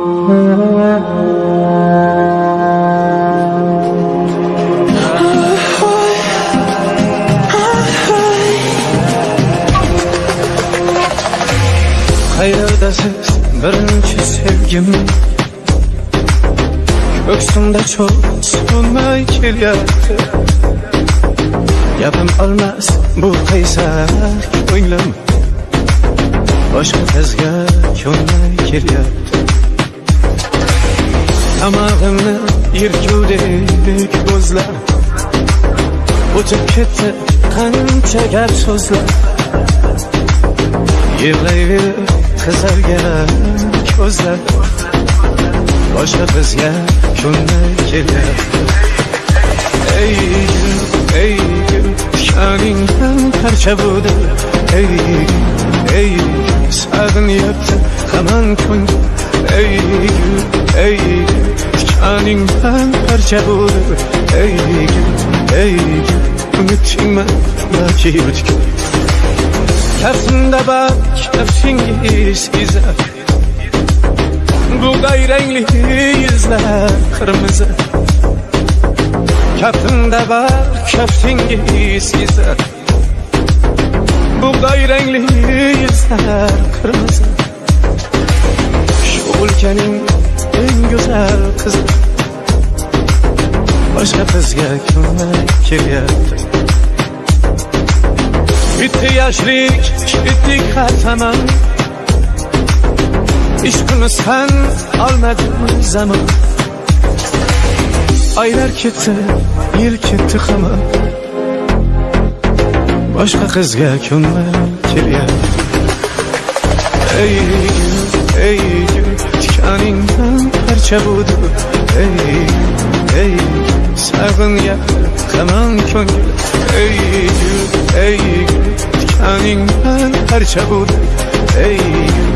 Hayırdasız birinci sevgim? Göksümde çok sunmay kelyapti Yapım olmaz bu qaysar ko'nglim Boshqa qizga ko'nmay kelyapti Tomog'imni yerkudek ko'zlar O'tib ketdi qancha gap so'zlar Yig'layverib qizargan ko'zlar Boshqa qizga ko'nmay kelyapti Ey gul, ey gul, tikaningdan parcha bo'ldi Ey gul, ey gul, sog'inyapti hamon ko'ngil Ey gul, ey gul, tikaningdan parcha bo'ldi Ey gul, ey gul, unutdingmi yoki butkul Kaftimda bak kaftingiz izar Buğday renkli yüzler kırmızı. Kaftimda bak kaftingiz izar Buğday renkli yüzler kırmızı. Şu ülkenin en güzel kızı Başka kızga ko'nmak kelyapti Bitti yaşlık, bitti kahraman İşkını sen almadın zaman? Aylar gitti, yıl gitti ama Başka kızga ko'nmak kelyapti Ey gül, ey gül Tikaningdan parcha bo'ldi Ey ey Sog'inyapti hamon ko'ngil Ey gül, ey gül Tikaningdan parcha bo'ldi Ey gül,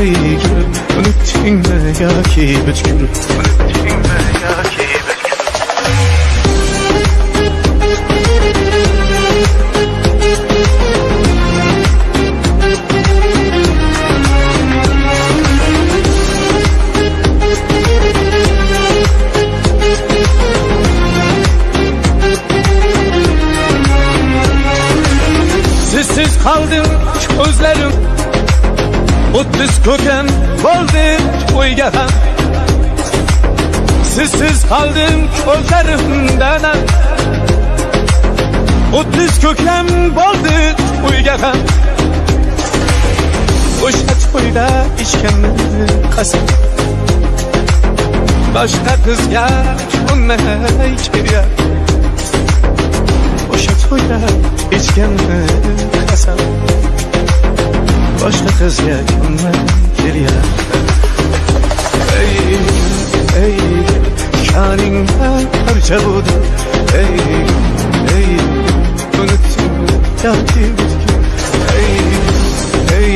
ey gül Unutdingmi yoki butkul Unutdingmi yoki Kaldım gözlerim. O'ttiz ko'kam bo'ldi to'yga ham Sizsiz qoldim ko'zlarimdan ham O'ttiz ko'kam bo'ldi to'yga ham O'sha to'yda ichganni qasam Boshqa qizga ko'nmay kelyapti To'yda ichganni qasam Boshqa qizga ko'nmay kelyapti Ey, ey, kaningdan parcha bo'ldi Ey, ey, unutdingmi yoki butkul Ey, ey,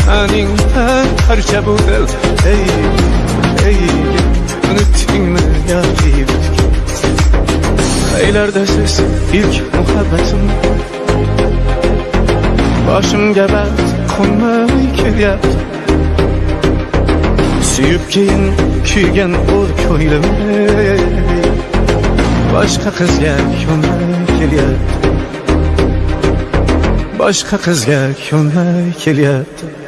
kaningdan parcha bo'ldi Ey, ey, yoki butkul Aylarda siz ilk muhabbatim Boshimga band qo'nmay kelyapti Suyib keyin kuygan o'r ko'nglim Boshqa qizga ko'nmay kelyapti Boshqa qizga ko'nmay kelyapti